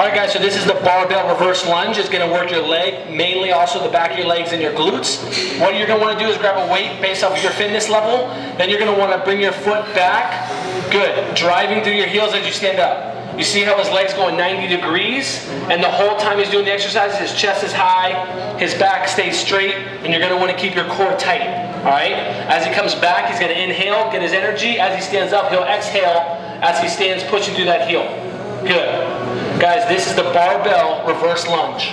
All right, guys, so this is the barbell reverse lunge. It's gonna work your leg, mainly also the back of your legs and your glutes. What you're gonna wanna do is grab a weight based off of your fitness level. Then you're gonna wanna bring your foot back. Good, driving through your heels as you stand up. You see how his leg's going 90 degrees? And the whole time he's doing the exercise, his chest is high, his back stays straight, and you're gonna wanna keep your core tight, all right? As he comes back, he's gonna inhale, get his energy. As he stands up, he'll exhale as he stands pushing through that heel. Good. Guys, this is the barbell reverse lunge.